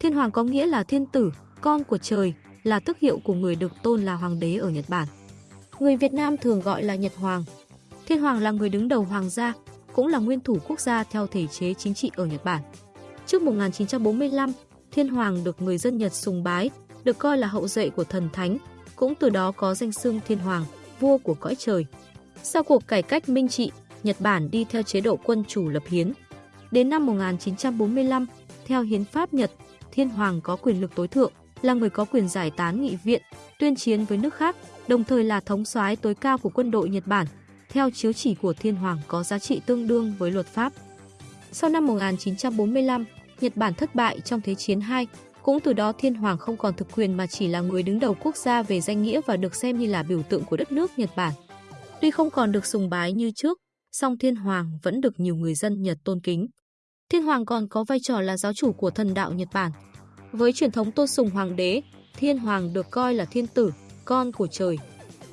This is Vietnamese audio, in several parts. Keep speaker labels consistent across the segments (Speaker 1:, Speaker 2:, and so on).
Speaker 1: Thiên hoàng có nghĩa là thiên tử, con của trời, là tước hiệu của người được tôn là hoàng đế ở Nhật Bản. Người Việt Nam thường gọi là Nhật Hoàng. Thiên hoàng là người đứng đầu hoàng gia, cũng là nguyên thủ quốc gia theo thể chế chính trị ở Nhật Bản. Trước 1945, Thiên Hoàng được người dân Nhật sùng bái, được coi là hậu duệ của thần thánh, cũng từ đó có danh xưng Thiên Hoàng, vua của cõi trời. Sau cuộc cải cách minh trị, Nhật Bản đi theo chế độ quân chủ lập hiến. Đến năm 1945, theo hiến pháp Nhật, Thiên Hoàng có quyền lực tối thượng, là người có quyền giải tán nghị viện, tuyên chiến với nước khác, đồng thời là thống soái tối cao của quân đội Nhật Bản. Theo chiếu chỉ của Thiên Hoàng có giá trị tương đương với luật pháp. Sau năm 1945, Nhật Bản thất bại trong Thế chiến II, cũng từ đó Thiên Hoàng không còn thực quyền mà chỉ là người đứng đầu quốc gia về danh nghĩa và được xem như là biểu tượng của đất nước Nhật Bản. Tuy không còn được sùng bái như trước, song Thiên Hoàng vẫn được nhiều người dân Nhật tôn kính. Thiên Hoàng còn có vai trò là giáo chủ của thần đạo Nhật Bản. Với truyền thống tôn sùng hoàng đế, Thiên Hoàng được coi là thiên tử, con của trời.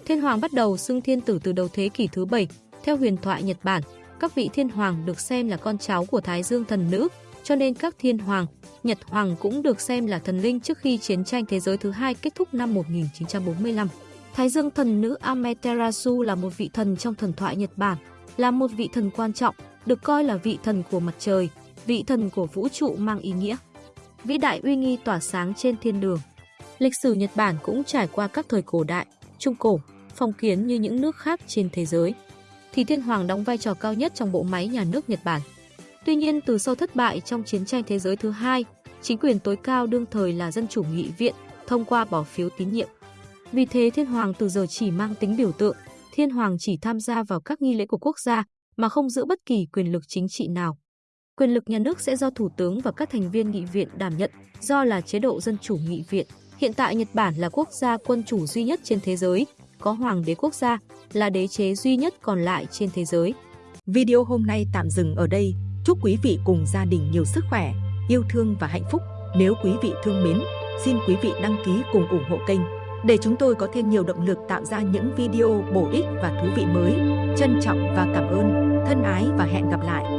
Speaker 1: Thiên Hoàng bắt đầu xưng thiên tử từ đầu thế kỷ thứ 7, theo huyền thoại Nhật Bản, các vị thiên hoàng được xem là con cháu của Thái Dương thần nữ, cho nên các thiên hoàng, Nhật hoàng cũng được xem là thần linh trước khi chiến tranh thế giới thứ hai kết thúc năm 1945. Thái Dương thần nữ Amaterasu là một vị thần trong thần thoại Nhật Bản, là một vị thần quan trọng, được coi là vị thần của mặt trời, vị thần của vũ trụ mang ý nghĩa. Vĩ đại uy nghi tỏa sáng trên thiên đường. Lịch sử Nhật Bản cũng trải qua các thời cổ đại, trung cổ, phong kiến như những nước khác trên thế giới. Thì thiên hoàng đóng vai trò cao nhất trong bộ máy nhà nước Nhật Bản. Tuy nhiên, từ sau thất bại trong chiến tranh thế giới thứ hai, chính quyền tối cao đương thời là dân chủ nghị viện thông qua bỏ phiếu tín nhiệm. Vì thế Thiên Hoàng từ giờ chỉ mang tính biểu tượng, Thiên Hoàng chỉ tham gia vào các nghi lễ của quốc gia mà không giữ bất kỳ quyền lực chính trị nào. Quyền lực nhà nước sẽ do Thủ tướng và các thành viên nghị viện đảm nhận, do là chế độ dân chủ nghị viện. Hiện tại Nhật Bản là quốc gia quân chủ duy nhất trên thế giới, có hoàng đế quốc gia, là đế chế duy nhất còn lại trên thế giới.
Speaker 2: Video hôm nay tạm dừng ở đây. Chúc quý vị cùng gia đình nhiều sức khỏe, yêu thương và hạnh phúc. Nếu quý vị thương mến, xin quý vị đăng ký cùng ủng hộ kênh để chúng tôi có thêm nhiều động lực tạo ra những video bổ ích và thú vị mới. Trân trọng và cảm ơn, thân ái và hẹn gặp lại.